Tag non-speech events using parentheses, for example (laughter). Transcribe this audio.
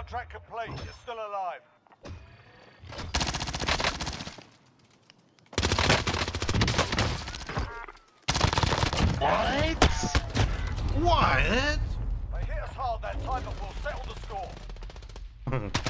Contract complete. You're still alive. What? What? They hit us hard that time, but we'll settle the score. (laughs)